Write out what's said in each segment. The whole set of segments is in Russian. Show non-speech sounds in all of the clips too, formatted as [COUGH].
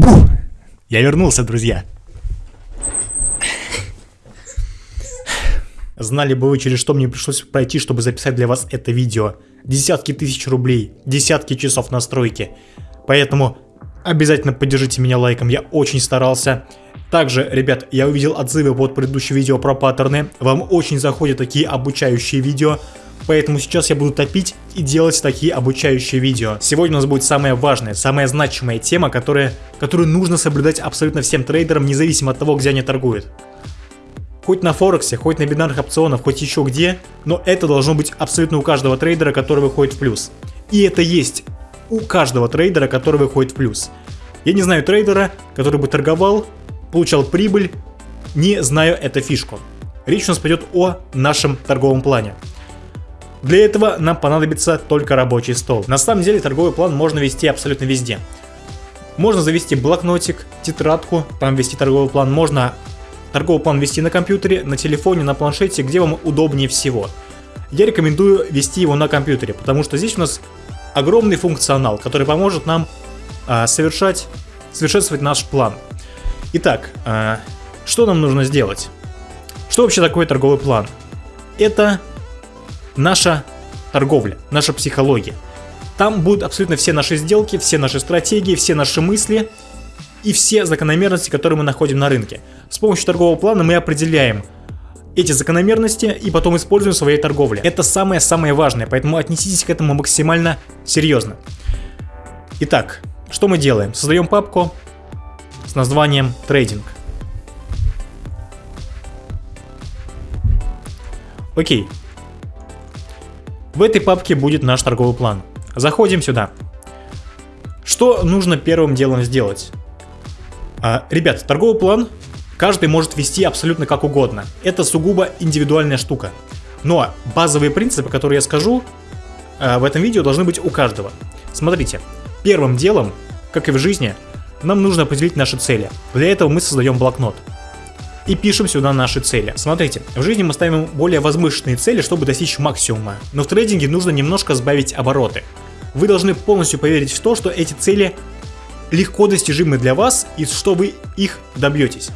Бух! Я вернулся, друзья. Знали бы вы, через что мне пришлось пройти, чтобы записать для вас это видео. Десятки тысяч рублей, десятки часов настройки. Поэтому обязательно поддержите меня лайком, я очень старался. Также, ребят, я увидел отзывы под предыдущим видео про паттерны. Вам очень заходят такие обучающие видео. Поэтому сейчас я буду топить и делать такие обучающие видео. Сегодня у нас будет самая важная, самая значимая тема, которая, которую нужно соблюдать абсолютно всем трейдерам, независимо от того, где они торгуют. Хоть на Форексе, хоть на бинарных опционах, хоть еще где, но это должно быть абсолютно у каждого трейдера, который выходит в плюс. И это есть у каждого трейдера, который выходит в плюс. Я не знаю трейдера, который бы торговал, получал прибыль, не зная эту фишку. Речь у нас пойдет о нашем торговом плане. Для этого нам понадобится только рабочий стол. На самом деле торговый план можно вести абсолютно везде. Можно завести блокнотик, тетрадку, там вести торговый план. Можно торговый план вести на компьютере, на телефоне, на планшете, где вам удобнее всего. Я рекомендую вести его на компьютере, потому что здесь у нас огромный функционал, который поможет нам а, совершать, совершенствовать наш план. Итак, а, что нам нужно сделать? Что вообще такое торговый план? Это наша торговля, наша психология. Там будут абсолютно все наши сделки, все наши стратегии, все наши мысли и все закономерности, которые мы находим на рынке. С помощью торгового плана мы определяем эти закономерности и потом используем в своей торговле. Это самое-самое важное, поэтому отнеситесь к этому максимально серьезно. Итак, что мы делаем? Создаем папку с названием трейдинг. Окей, в этой папке будет наш торговый план. Заходим сюда. Что нужно первым делом сделать? А, ребят, торговый план каждый может вести абсолютно как угодно. Это сугубо индивидуальная штука. Но базовые принципы, которые я скажу а, в этом видео, должны быть у каждого. Смотрите, первым делом, как и в жизни, нам нужно определить наши цели. Для этого мы создаем блокнот и пишем сюда наши цели. Смотрите, в жизни мы ставим более возвышенные цели, чтобы достичь максимума, но в трейдинге нужно немножко сбавить обороты. Вы должны полностью поверить в то, что эти цели легко достижимы для вас и что вы их добьетесь.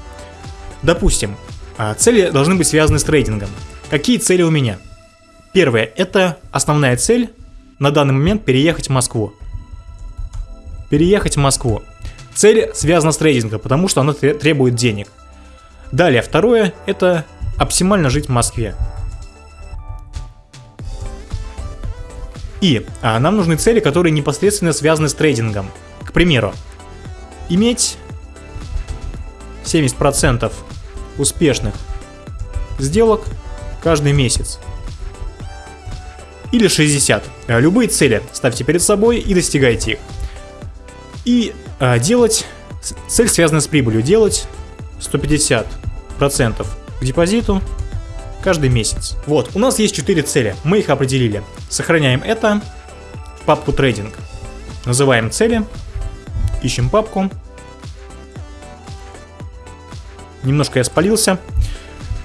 Допустим, а, цели должны быть связаны с трейдингом. Какие цели у меня? Первое, это основная цель на данный момент переехать в Москву. Переехать в Москву. Цель связана с трейдингом, потому что она требует денег. Далее, второе, это оптимально жить в Москве. И а, нам нужны цели, которые непосредственно связаны с трейдингом. К примеру, иметь 70% успешных сделок каждый месяц. Или 60. А, любые цели ставьте перед собой и достигайте их. И а, делать, цель связана с прибылью, делать 150 процентов к депозиту каждый месяц. Вот, у нас есть 4 цели, мы их определили. Сохраняем это в папку трейдинг. Называем цели, ищем папку. Немножко я спалился.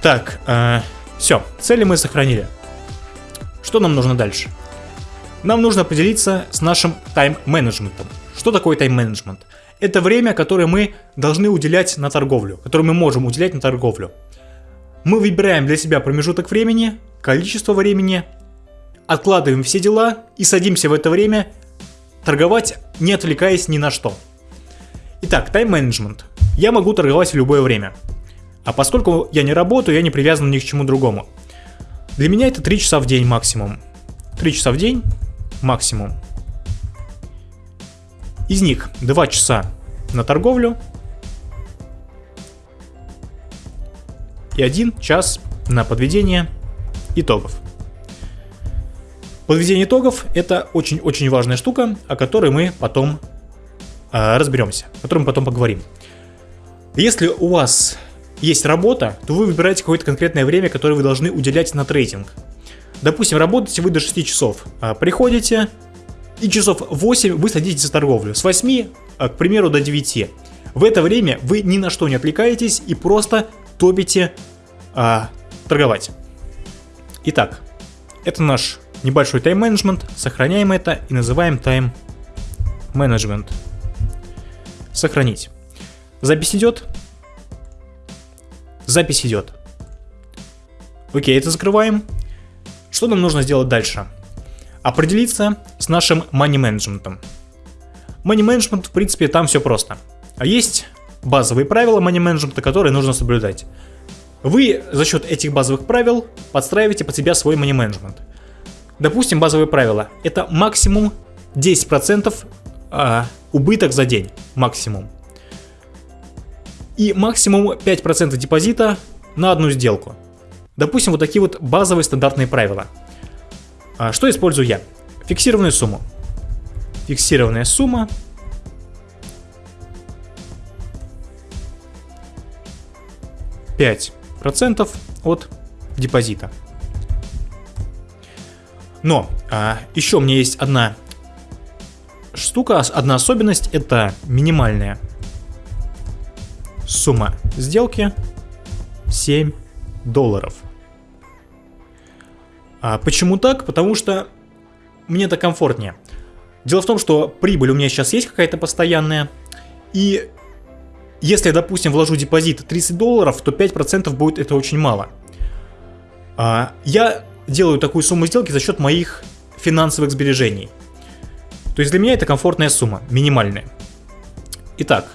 Так, э, все, цели мы сохранили. Что нам нужно дальше? Нам нужно определиться с нашим тайм-менеджментом. Что такое тайм-менеджмент? Это время, которое мы должны уделять на торговлю, которое мы можем уделять на торговлю. Мы выбираем для себя промежуток времени, количество времени, откладываем все дела и садимся в это время торговать, не отвлекаясь ни на что. Итак, тайм-менеджмент. Я могу торговать в любое время. А поскольку я не работаю, я не привязан ни к чему другому. Для меня это 3 часа в день максимум. 3 часа в день максимум. Из них 2 часа на торговлю и 1 час на подведение итогов. Подведение итогов это очень-очень важная штука, о которой мы потом э, разберемся, о которой мы потом поговорим. Если у вас есть работа, то вы выбираете какое-то конкретное время, которое вы должны уделять на трейдинг. Допустим, работаете вы до 6 часов. А, приходите, и часов 8 вы садитесь за торговлю. С 8, а, к примеру, до 9. В это время вы ни на что не отвлекаетесь и просто топите а, торговать. Итак, это наш небольшой тайм-менеджмент. Сохраняем это и называем тайм-менеджмент. Сохранить. Запись идет? Запись идет. Окей, это закрываем. Что нам нужно сделать дальше? Определиться с нашим money менеджментом. Money менеджмент, в принципе, там все просто. А есть базовые правила money менеджмента, которые нужно соблюдать. Вы за счет этих базовых правил подстраиваете под себя свой money менеджмент. Допустим, базовые правила. Это максимум 10% а, убыток за день. Максимум. И максимум 5% депозита на одну сделку. Допустим, вот такие вот базовые стандартные правила. А, что использую я? Фиксированную сумму. Фиксированная сумма. Пять процентов от депозита. Но а, еще меня есть одна штука, одна особенность, это минимальная сумма сделки 7 долларов. А почему так? Потому что мне это комфортнее. Дело в том, что прибыль у меня сейчас есть какая-то постоянная, и если я, допустим, вложу депозит 30 долларов, то 5% будет это очень мало. А, я делаю такую сумму сделки за счет моих финансовых сбережений. То есть для меня это комфортная сумма, минимальная. Итак,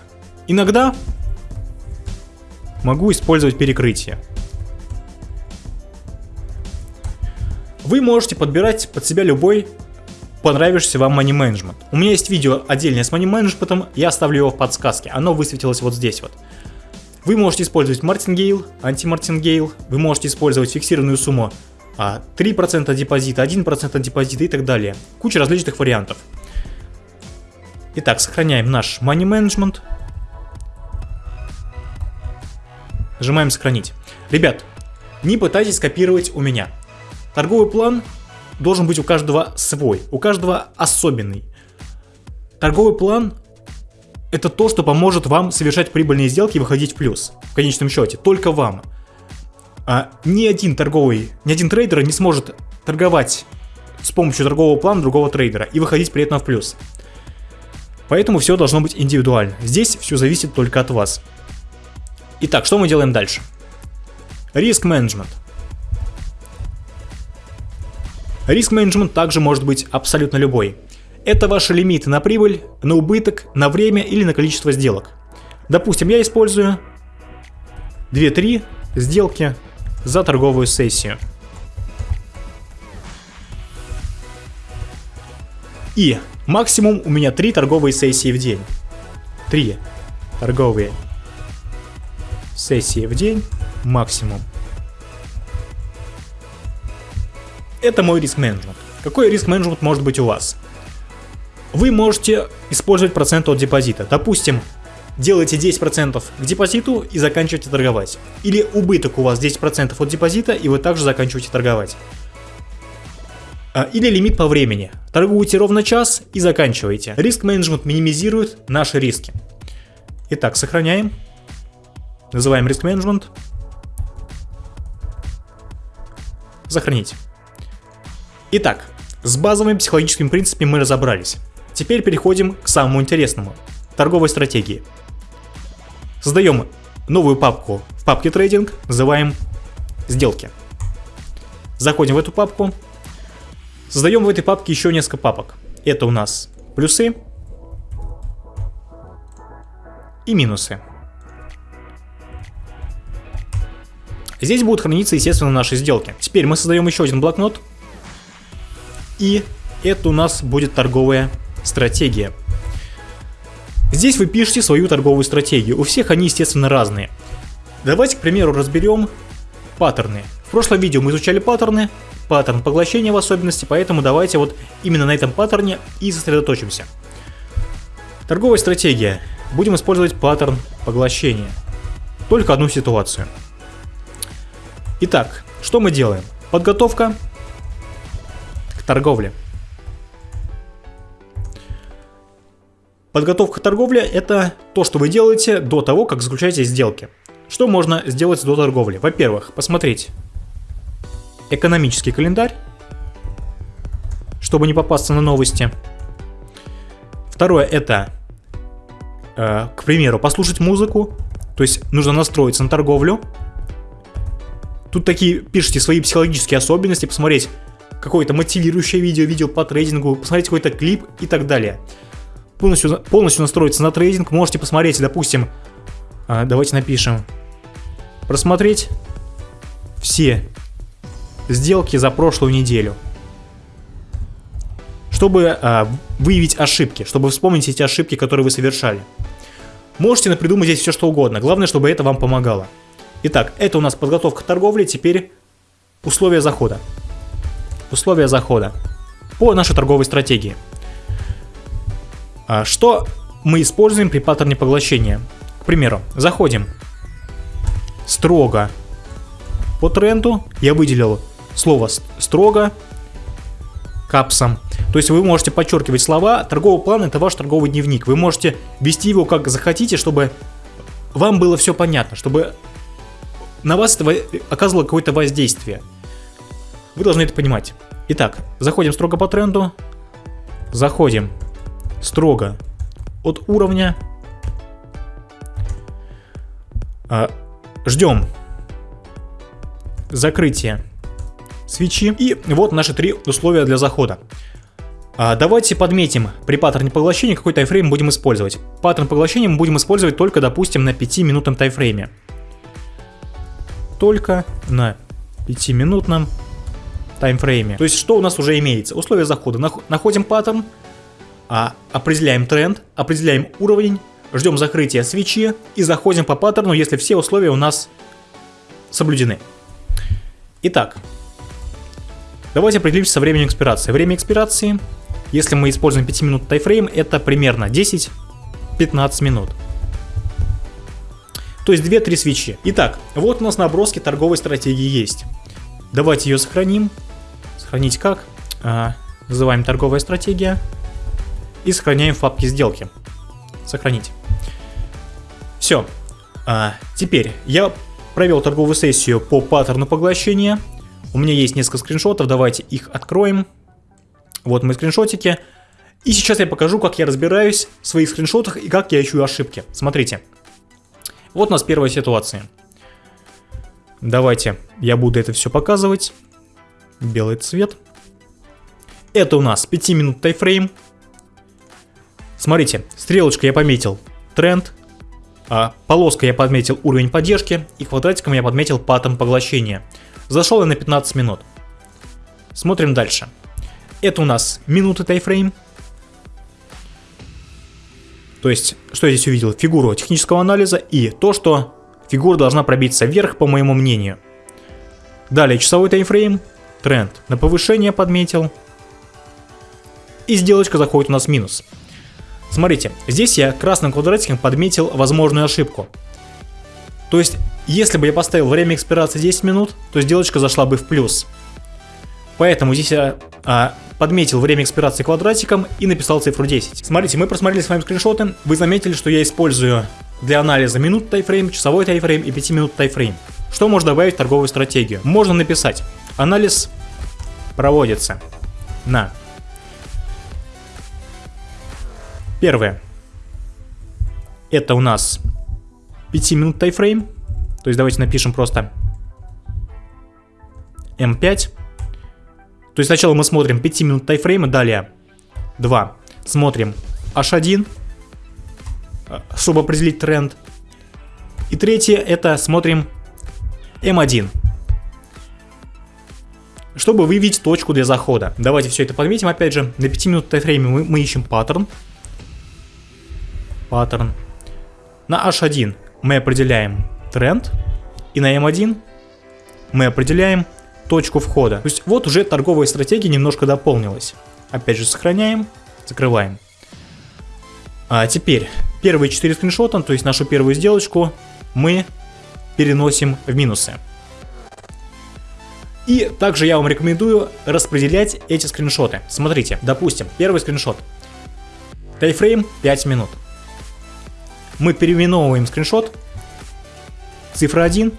иногда могу использовать перекрытие. Вы можете подбирать под себя любой понравившийся вам money management. У меня есть видео отдельное с money management, я оставлю его в подсказке, оно высветилось вот здесь вот. Вы можете использовать мартингейл, анти-мартингейл, вы можете использовать фиксированную сумму 3% а, депозита, 1% депозита и так далее. Куча различных вариантов. Итак, сохраняем наш money management. Нажимаем сохранить. Ребят, не пытайтесь копировать у меня. Торговый план должен быть у каждого свой, у каждого особенный. Торговый план это то, что поможет вам совершать прибыльные сделки и выходить в плюс. В конечном счете, только вам. А ни один торговый, ни один трейдер не сможет торговать с помощью торгового плана другого трейдера и выходить при этом в плюс. Поэтому все должно быть индивидуально. Здесь все зависит только от вас. Итак, что мы делаем дальше? Риск менеджмент. Риск менеджмент также может быть абсолютно любой. Это ваши лимиты на прибыль, на убыток, на время или на количество сделок. Допустим, я использую 2-3 сделки за торговую сессию. И максимум у меня 3 торговые сессии в день. 3 торговые сессии в день максимум. Это мой риск менеджмент. Какой риск менеджмент может быть у вас? Вы можете использовать процент от депозита. Допустим, делаете 10% к депозиту и заканчиваете торговать. Или убыток у вас 10% от депозита и вы также заканчиваете торговать. А, или лимит по времени. Торгуете ровно час и заканчиваете. Риск менеджмент минимизирует наши риски. Итак, сохраняем. Называем риск менеджмент. Сохранить. Итак, с базовыми психологическими принципами мы разобрались. Теперь переходим к самому интересному – торговой стратегии. Создаем новую папку в папке трейдинг, называем сделки. Заходим в эту папку, создаем в этой папке еще несколько папок. Это у нас плюсы и минусы. Здесь будут храниться, естественно, наши сделки. Теперь мы создаем еще один блокнот, и это у нас будет торговая стратегия. Здесь вы пишете свою торговую стратегию. У всех они, естественно, разные. Давайте, к примеру, разберем паттерны. В прошлом видео мы изучали паттерны, паттерн поглощения в особенности, поэтому давайте вот именно на этом паттерне и сосредоточимся. Торговая стратегия. Будем использовать паттерн поглощения. Только одну ситуацию. Итак, что мы делаем? Подготовка торговли. Подготовка торговли – это то, что вы делаете до того, как заключаете сделки. Что можно сделать до торговли? Во-первых, посмотреть экономический календарь, чтобы не попасться на новости. Второе – это э, к примеру, послушать музыку, то есть нужно настроиться на торговлю. Тут такие пишите свои психологические особенности, посмотреть какое-то мотивирующее видео, видео по трейдингу, посмотреть какой-то клип и так далее. Полностью, полностью настроиться на трейдинг, можете посмотреть, допустим, э, давайте напишем, просмотреть все сделки за прошлую неделю чтобы а, выявить ошибки, чтобы вспомнить эти ошибки, которые вы совершали. Можете напридумать здесь все что угодно, главное, чтобы это вам помогало. Итак, это у нас подготовка к торговле, теперь условия захода. Условия захода по нашей торговой стратегии. А, что мы используем при паттерне поглощения? К примеру, заходим строго по тренду, я выделил слово строго капсом. То есть вы можете подчеркивать слова. Торговый план это ваш торговый дневник. Вы можете вести его как захотите, чтобы вам было все понятно, чтобы на вас это оказывало какое-то воздействие. Вы должны это понимать. Итак, заходим строго по тренду. Заходим строго от уровня. А, ждем закрытия свечи. И вот наши три условия для захода. А, давайте подметим при паттерне поглощения, какой тайфрейм будем использовать. Паттерн поглощения мы будем использовать только, допустим, на 5-минутном тайфрейме. Только на 5-минутном таймфрейме. То есть, что у нас уже имеется? Условия захода. Находим паттерн, а, определяем тренд, определяем уровень, ждем закрытия свечи и заходим по паттерну, если все условия у нас соблюдены. Итак, давайте определимся со временем экспирации. Время экспирации если мы используем 5 минут тайфрейм, это примерно 10-15 минут. То есть 2-3 свечи. Итак, вот у нас наброски торговой стратегии есть. Давайте ее сохраним. Сохранить как? А, называем торговая стратегия. И сохраняем в папке сделки. Сохранить. Все. А, теперь я провел торговую сессию по паттерну поглощения. У меня есть несколько скриншотов, давайте их откроем. Вот мои скриншотики. И сейчас я покажу, как я разбираюсь в своих скриншотах и как я ищу ошибки. Смотрите. Вот у нас первая ситуация. Давайте я буду это все показывать. Белый цвет. Это у нас 5 минут тайфрейм. Смотрите, стрелочкой я пометил тренд, а полоской я подметил уровень поддержки и квадратиком я подметил паттерн поглощения. Зашел я на 15 минут. Смотрим дальше. Это у нас минуты тайфрейм. То есть, что я здесь увидел? Фигуру технического анализа и то, что фигура должна пробиться вверх, по моему мнению. Далее часовой тайфрейм, тренд на повышение подметил. И сделочка заходит у нас в минус. Смотрите, здесь я красным квадратиком подметил возможную ошибку. То есть, если бы я поставил время экспирации 10 минут, то сделочка зашла бы в плюс. Поэтому здесь я а, подметил время экспирации квадратиком и написал цифру 10. Смотрите, мы просмотрели с вами скриншоты, вы заметили, что я использую для анализа минут тайфрейм, часовой тайфрейм и 5 минут тайфрейм. Что можно добавить в торговую стратегию? Можно написать, анализ проводится на Первое. Это у нас 5 минут тайфрейм. То есть давайте напишем просто М5. То есть сначала мы смотрим 5 минут тайфрейма, далее 2. Смотрим H1, э, чтобы определить тренд. И третье это смотрим M1, чтобы выявить точку для захода. Давайте все это подметим опять же. На 5 минут тайфрейме мы, мы ищем паттерн. Паттерн. На H1 мы определяем тренд. И на M1 мы определяем точку входа. То есть вот уже торговая стратегия немножко дополнилась. Опять же сохраняем, закрываем. А теперь первые 4 скриншота, то есть нашу первую сделочку, мы переносим в минусы. И также я вам рекомендую распределять эти скриншоты. Смотрите, допустим, первый скриншот. Таймфрейм 5 минут. Мы переименовываем скриншот. Цифра 1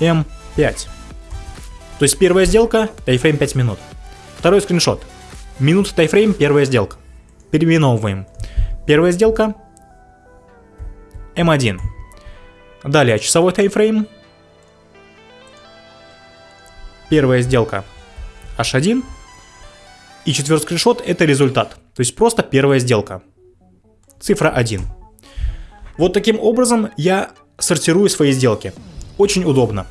М5. То есть первая сделка, таймфрейм 5 минут. Второй скриншот. Минута таймфрейм, первая сделка. Переименовываем. Первая сделка. М1. Далее часовой таймфрейм. Первая сделка H1. И четвертый скриншот это результат. То есть просто первая сделка. Цифра 1. Вот таким образом я сортирую свои сделки. Очень удобно.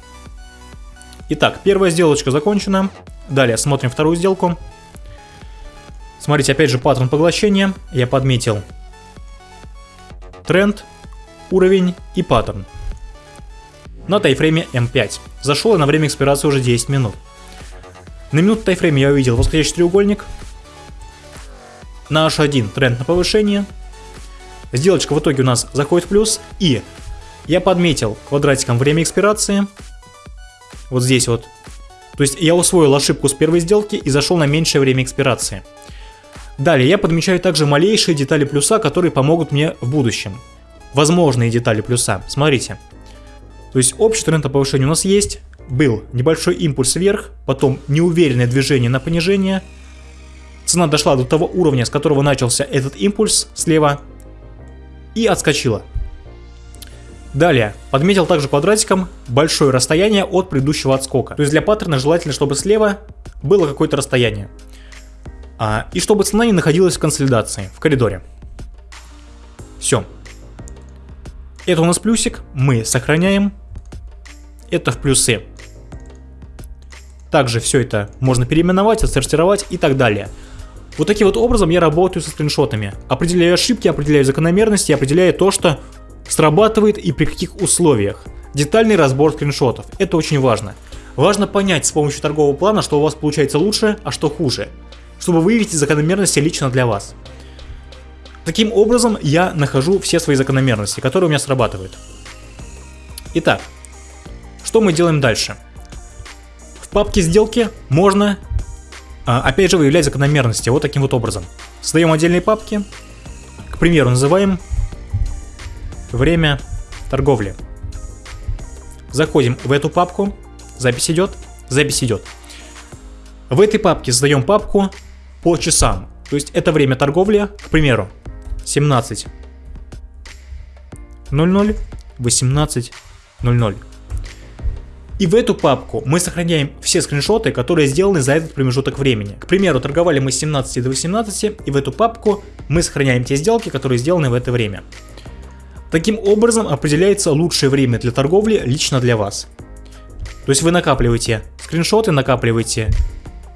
Итак, первая сделочка закончена. Далее смотрим вторую сделку. Смотрите, опять же паттерн поглощения. Я подметил тренд, уровень и паттерн. На тайфрейме М5. Зашел я на время экспирации уже 10 минут. На минуту тайфрейме я увидел восходящий треугольник. На H1 тренд на повышение. Сделочка в итоге у нас заходит в плюс. И я подметил квадратиком время экспирации. Вот здесь вот. То есть я усвоил ошибку с первой сделки и зашел на меньшее время экспирации. Далее я подмечаю также малейшие детали плюса, которые помогут мне в будущем. Возможные детали плюса. Смотрите. То есть общий тренд на повышение у нас есть. Был небольшой импульс вверх, потом неуверенное движение на понижение. Цена дошла до того уровня, с которого начался этот импульс слева и отскочила. Далее, подметил также квадратиком большое расстояние от предыдущего отскока. То есть для паттерна желательно, чтобы слева было какое-то расстояние. А, и чтобы цена не находилась в консолидации, в коридоре. Все. Это у нас плюсик, мы сохраняем. Это в плюсы. Также все это можно переименовать, отсортировать и так далее. Вот таким вот образом я работаю со скриншотами. Определяю ошибки, определяю закономерности, определяю то, что срабатывает и при каких условиях. Детальный разбор скриншотов. Это очень важно. Важно понять с помощью торгового плана, что у вас получается лучше, а что хуже чтобы выявить закономерности лично для вас. Таким образом, я нахожу все свои закономерности, которые у меня срабатывают. Итак, что мы делаем дальше? В папке сделки можно, а, опять же, выявлять закономерности вот таким вот образом. Создаем отдельные папки, к примеру, называем время торговли. Заходим в эту папку, запись идет, запись идет. В этой папке создаем папку по часам. То есть это время торговли, к примеру, 17 00 18 00. И в эту папку мы сохраняем все скриншоты, которые сделаны за этот промежуток времени. К примеру, торговали мы с 17 до 18, и в эту папку мы сохраняем те сделки, которые сделаны в это время. Таким образом определяется лучшее время для торговли лично для вас. То есть вы накапливаете скриншоты, накапливаете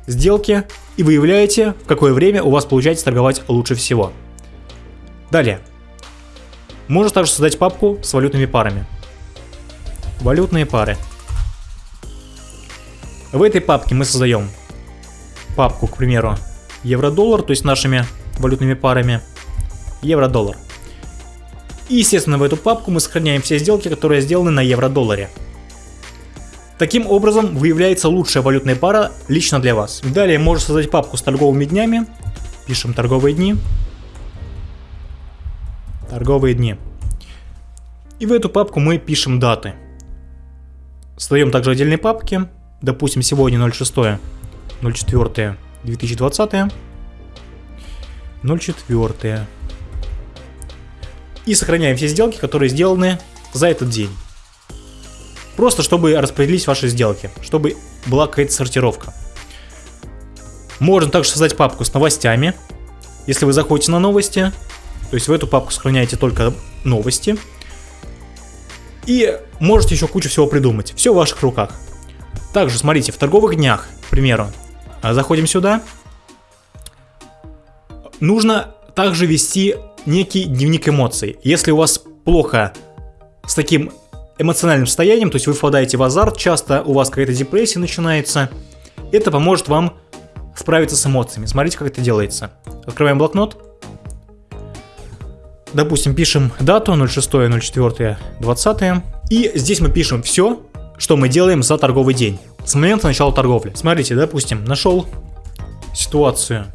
сделки и выявляете, в какое время у вас получается торговать лучше всего. Далее. Можно также создать папку с валютными парами. Валютные пары. В этой папке мы создаем папку, к примеру, евро-доллар, то есть нашими валютными парами. Евро-доллар. И, естественно, в эту папку мы сохраняем все сделки, которые сделаны на евро-долларе. Таким образом выявляется лучшая валютная пара лично для вас. Далее можно создать папку с торговыми днями. Пишем торговые дни. Торговые дни. И в эту папку мы пишем даты. Создаем также отдельные папки. Допустим, сегодня 06 04 2020 04 и сохраняем все сделки, которые сделаны за этот день. Просто чтобы распределить ваши сделки, чтобы была какая-то сортировка. Можно также создать папку с новостями. Если вы заходите на новости, то есть в эту папку сохраняете только новости. И можете еще кучу всего придумать. Все в ваших руках. Также, смотрите, в торговых днях, к примеру, а, заходим сюда. Нужно также вести некий дневник эмоций. Если у вас плохо с таким эмоциональным состоянием, то есть вы впадаете в азарт, часто у вас какая-то депрессия начинается. Это поможет вам справиться с эмоциями. Смотрите, как это делается. Открываем блокнот. Допустим, пишем дату 06.04.20. И здесь мы пишем все, что мы делаем за торговый день. С момента начала торговли. Смотрите, допустим, нашел ситуацию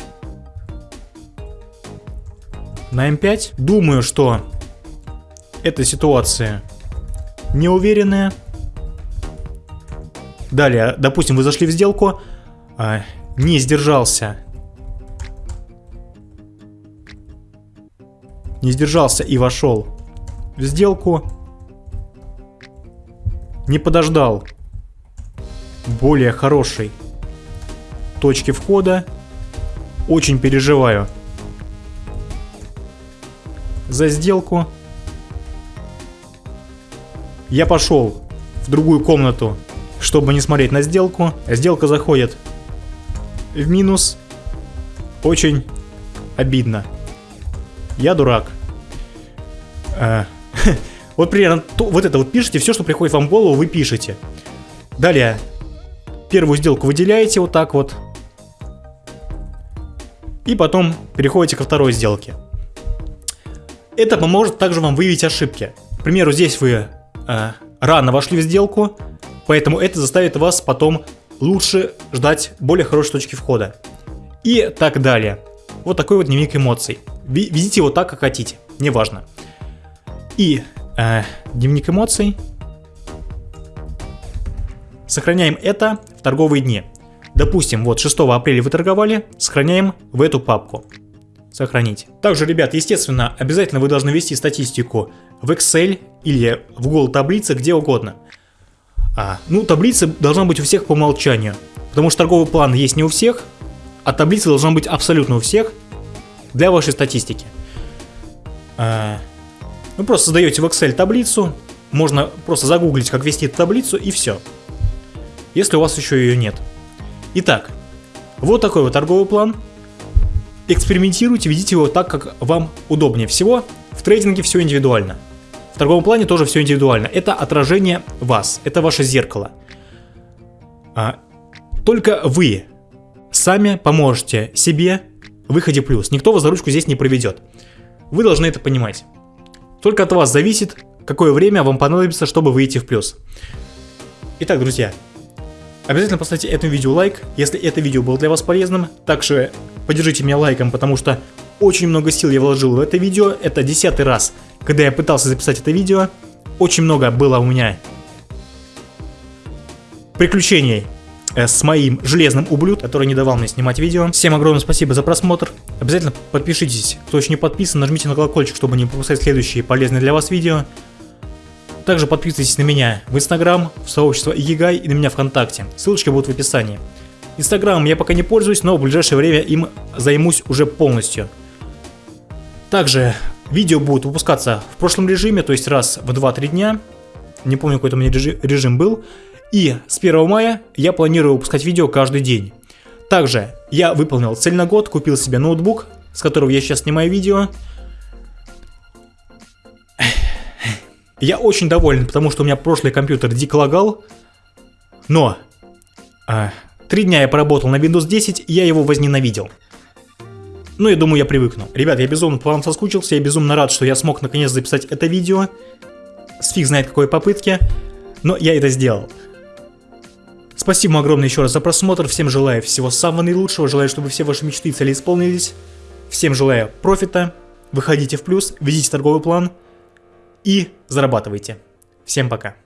на М5. Думаю, что эта ситуация неуверенная. Далее, допустим, вы зашли в сделку, а, не сдержался. Не сдержался и вошел в сделку. Не подождал более хорошей точки входа. Очень переживаю за сделку. Я пошел в другую комнату, чтобы не смотреть на сделку. Сделка заходит в минус. Очень обидно. Я дурак. А, [LAUGHS] вот примерно вот это вот пишите, все, что приходит вам в голову, вы пишете. Далее, первую сделку выделяете вот так вот. И потом переходите ко второй сделке. Это поможет также вам выявить ошибки. К примеру, здесь вы э, рано вошли в сделку, поэтому это заставит вас потом лучше ждать более хорошей точки входа. И так далее. Вот такой вот дневник эмоций. Ведите его так, как хотите, неважно. И э, дневник эмоций. Сохраняем это в торговые дни. Допустим, вот 6 апреля вы торговали, сохраняем в эту папку. Сохранить. Также, ребят, естественно, обязательно вы должны вести статистику в Excel или в Google таблице, где угодно. А, ну, таблица должна быть у всех по умолчанию, потому что торговый план есть не у всех, а таблица должна быть абсолютно у всех для вашей статистики. А, вы просто создаете в Excel таблицу, можно просто загуглить, как вести эту таблицу и все. Если у вас еще ее нет. Итак, вот такой вот торговый план. Экспериментируйте, ведите его так, как вам удобнее всего. В трейдинге все индивидуально. В торговом плане тоже все индивидуально. Это отражение вас, это ваше зеркало. А, только вы сами поможете себе в выходе плюс. Никто вас за ручку здесь не проведет. Вы должны это понимать. Только от вас зависит, какое время вам понадобится, чтобы выйти в плюс. Итак, друзья, обязательно поставьте этому видео лайк, если это видео было для вас полезным. Также поддержите меня лайком, потому что очень много сил я вложил в это видео. Это десятый раз, когда я пытался записать это видео. Очень много было у меня приключений с моим железным ублюд, который не давал мне снимать видео. Всем огромное спасибо за просмотр. Обязательно подпишитесь, кто еще не подписан, нажмите на колокольчик, чтобы не пропускать следующие полезные для вас видео. Также подписывайтесь на меня в Инстаграм, в сообщество Игигай и на меня ВКонтакте. Ссылочки будут в описании. Инстаграмом я пока не пользуюсь, но в ближайшее время им займусь уже полностью. Также видео будут выпускаться в прошлом режиме, то есть раз в 2-3 дня. Не помню, какой то у меня режим был. И с 1 мая я планирую выпускать видео каждый день. Также я выполнил цель на год, купил себе ноутбук, с которого я сейчас снимаю видео. Я очень доволен, потому что у меня прошлый компьютер дико лагал. Но а, три дня я поработал на Windows 10, и я его возненавидел. Ну, я думаю, я привыкну. Ребят, я безумно по вам соскучился, я безумно рад, что я смог наконец записать это видео. С фиг знает какой попытки, но я это сделал. Спасибо огромное еще раз за просмотр, всем желаю всего самого наилучшего, желаю, чтобы все ваши мечты и цели исполнились. Всем желаю профита, выходите в плюс, ведите торговый план и зарабатывайте. Всем пока.